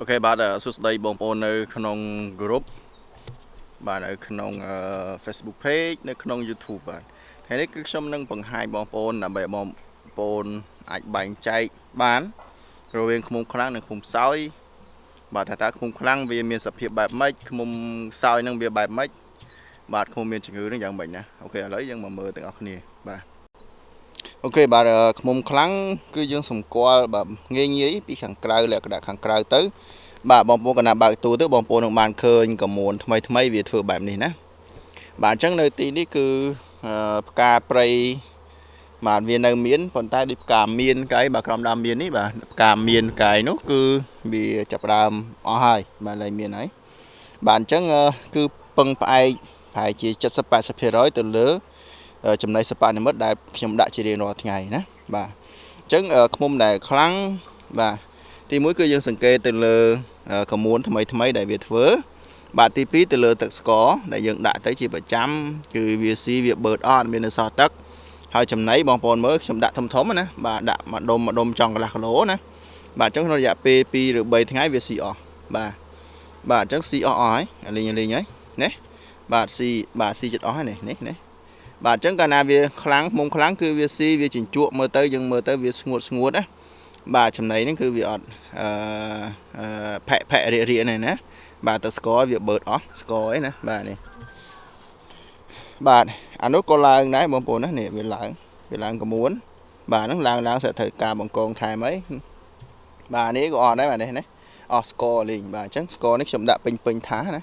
OK បាទសួស្តីបងប្អូននៅ ក្នុង group បាទនៅក្នុង Facebook page នៅក្នុង YouTube បាទថ្ងៃនេះគឺខ្ញុំនឹងបង្ហាញបងប្អូនដើម្បីបងប្អូនអាចបែងចែកបាន រវាងឃ្មុំខ្លាំងនិងឃ្មុំខ្សោយបាទថាតើឃ្មុំខ្លាំងវាមានសភាពបែបម៉េចឃ្មុំខ្សោយនឹងវាបែបម៉េចបាទឃ្មុំមានជំងឺនឹងយ៉ាងម៉េចណា OK ឥឡូវយើងមកមើលទាំងអស់គ្នាបាទ OK បាទខ្មុំខ្លាំងគឺយើងសម្គាល់បាទងាយងាយពីខាងក្រៅលក្ខណៈខាងក្រៅទៅ បាទបងប្អូនកណាបើកទូទៅបងប្អូននឹងបានឃើញកមួនថ្មីថ្មីវាធ្វើបែបនេះណាបាទអញ្ចឹងនៅទីនេះគឺផ្កាព្រៃបាទវានៅមានប៉ុន្តែដូចផ្កាមានកាយបាទក្រុមដើមមាននេះបាទផ្កាមានកាយនោះគឺវាចាប់ដើមអស់ហើយបាទឡើងមានហើយបាទអញ្ចឹងគឺពឹងផ្អែកប្រហែលជា70 80%ទៅលើ ចំណីសបានិមិត្តដែលខ្ញុំដាក់ជារៀងរាល់ថ្ងៃណាបាទអញ្ចឹងឃុំដែលខ្លាំងបាទទី1គឺយើងសង្កេតទៅលើកមួនថ្មីថ្មីដែលវាធ្វើបាទទី2ទៅលើទឹកស្ករដែលយើងដាក់ទៅជាប្រចាំគឺវាស៊ីវាបឺតអត់មាននៅសល់ទឹកហើយចំណីបងប្អូនមើលខ្ញុំដាក់ធំធំណាបាទដាក់មួយដុំមួយដុំចង់កន្លះគីឡូណាបាទអញ្ចឹងក្នុងរយៈពេល2ឬ3ថ្ងៃវាស៊ីអស់បាទបាទអញ្ចឹងស៊ីអស់អស់ហើយលេងលេងហើយណាបាទស៊ីបាទស៊ីចិត្តអស់ហើយនេះនេះនេះ បាទអញ្ចឹងកាលណាវាខ្លាំងមុំខ្លាំងគឺវាស៊ីវាចិញ្ចក់មើលទៅយើងមើលទៅវាស្ងួតស្ងួតណាបាទចំណីហ្នឹងគឺវាអត់អឺផែកផែករៀករៀកនេះណាបាទទៅស្ករវាបឺតអស់ស្ករអីណាបាទនេះបាទអានោះក៏ឡើងដែរបងប្អូនណានេះវាឡើងវាឡើងក្មួនបាទហ្នឹងឡើងឡើង sẽ ត្រូវការបង្កងថែមអីបាទនេះក៏អត់ដែរបាទនេះណាអស់ស្ករលេងបាទអញ្ចឹងស្ករនេះខ្ញុំដាក់ពេញពេញថាណា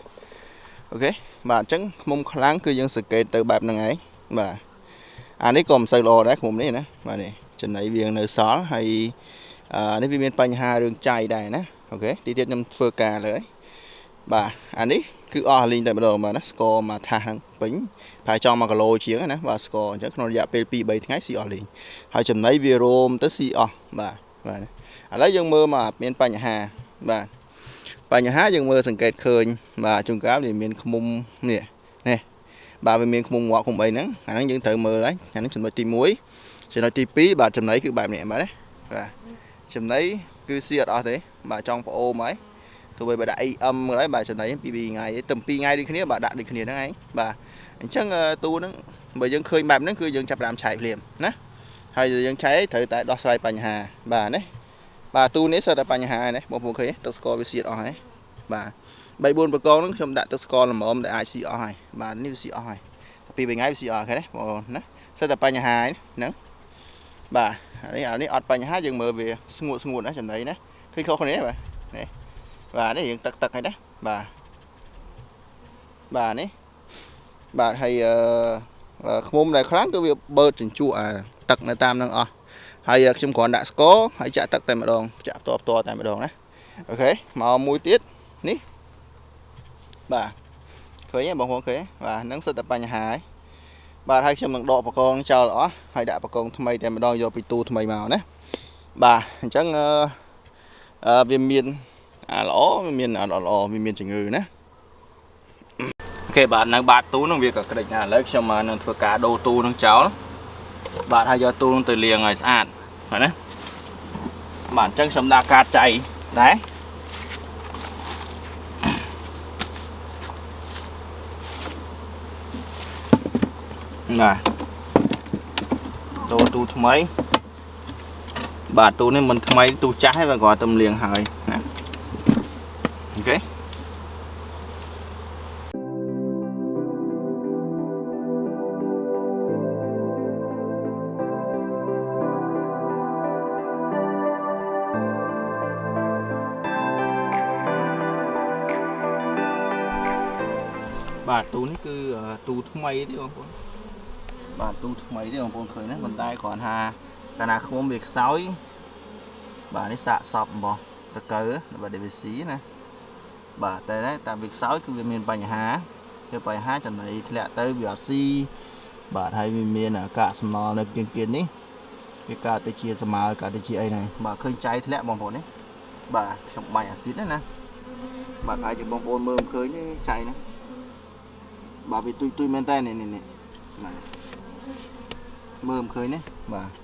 អូខេបាទអញ្ចឹងខ្មុំខ្លាំងគឺយើងសង្កេតទៅបែបហ្នឹងឯង បាទអានេះក៏មិនសូវល្អដែរខ្មុំនេះណាបាទនេះចំណៃវានៅសល់ហើយអានេះវាមានបញ្ហារឿងចៃដែរណាអូខេទីទៀតខ្ញុំធ្វើការលើហើយបាទអានេះគឺអស់លីងតែម្ដងបាទណាស្ករមកថាសហ្នឹងពេញប្រហែលចង់1គីឡូជាងណាបាទស្ករអញ្ចឹងក្នុងរយៈពេល2 3ថ្ងៃស៊ីអស់លីងហើយចំណីវារោមទៅស៊ីអស់បាទបាទឥឡូវយើងមើលមកមានបញ្ហាបាទបញ្ហាយើងមើលសង្កេតឃើញបាទជួនកាលវាមានខ្មុំនេះនេះ បាទវាមានខ្មុំងាក់ខ្មុំអីហ្នឹងអាហ្នឹងយើងត្រូវមើលហើយអាហ្នឹងចំណុចទី1ចំណុចទី2បាទចំណីគឺបែបនេះបាទណាបាទចំណីគឺស៊ីអត់អស់ទេបាទចង់ប្អូមហើយទោះបីបើដាក់ EM ក៏ដោយបាទចំណីពី2ថ្ងៃទៅ2ថ្ងៃដូចគ្នាបាទដាក់ដូចគ្នាហ្នឹងឯងបាទអញ្ចឹងទូហ្នឹងបើយើងឃើញបែបហ្នឹងគឺយើងចាប់ផ្ដើមឆែកភ្លាមណាហើយយើងឆែកត្រូវតែដោះស្រាយបញ្ហាបាទណាបាទទូនេះសិតតែបញ្ហាណាបងប្អូនឃើញទឹកស្ករវាសៀតអស់ហើយ បាទ3 4ប្រកងហ្នឹងខ្ញុំដាក់ទឹកស្ករល្មមដែលអាចស៊ីអស់ហើយបាទនេះវាស៊ីអស់ហើយពីថ្ងៃវាស៊ីអស់ហើយណាបងប្អូនណាសិតតែបញ្ហាហ្នឹងបាទនេះអានេះអត់បញ្ហាយើងមើលវាស្ងួតស្ងួតណាចំណីណាឃើញខុសគ្នាបាទនេះបាទនេះយើងទឹកទឹកហើយណាបាទបាទនេះបាទហើយអឺខ្មុំដែលខ្លាំងគឺវាបឺតជញ្ជក់អាទឹកនៅតាមនឹងអស់ហើយខ្ញុំគ្រាន់ដាក់ស្ករហើយចាក់ទឹកតែម្ដងចាក់ផ្ទាល់ផ្ទាល់តែម្ដងណាអូខេមកមួយទៀត នេះបាទឃើញទេបងប្អូនឃើញបាទហ្នឹងសិតតែបញ្ហាហើយបាទហើយខ្ញុំនឹងដកបកងចោលអស់ហើយដាក់បកងថ្មីតែម្ដងយកពីទូថ្មីមកណាបាទអញ្ចឹងអឺវាមានអាល្អវាមានអត់ល្អវាមានជំងឺណាអូខេបាទនៅបាតទូនឹងវាក៏ក្តិចណាឥឡូវខ្ញុំមកនឹងធ្វើការដូរទូនឹងចោលបាទហើយយកទូនឹងទៅលាងឲ្យស្អាតបាទណាបាទអញ្ចឹងខ្ញុំដាក់កាតចៃដែរ បាទដូរទូថ្មី បាទទូនេះមិនថ្មីទូចាស់ទេបាទគាត់ទៅលាងហើយណាអូខេបាទទូនេះគឺទូថ្មីទេបងប្អូន បាទទូថ្មីទេបងប្អូនឃើញណាប៉ុន្តែគ្រាន់ថាកាលណាខ្មុំវាខ្សោយបាទនេះសាកសពរបស់តកើរបស់ DVC ណាបាទតែតាមវាខ្សោយគឺវាមានបញ្ហាគឺបញ្ហាចំណៃធ្លាក់ទៅវាអត់ស៊ីបាទហើយវាមានអាកាសសំណល់នៅគៀងគៀននេះវាកើតទៅជាស្មើកើតទៅជាអីហ្នឹងបាទឃើញចៃធ្លាក់បងប្អូននេះបាទខ្ញុំបាញ់អាស៊ីតណាបាទហើយជាបងប្អូនមើលឃើញនេះចៃហ្នឹងបាទវាទុយទុយមែនតើនេះនេះបាទ មើលមិនឃើញទេបាទ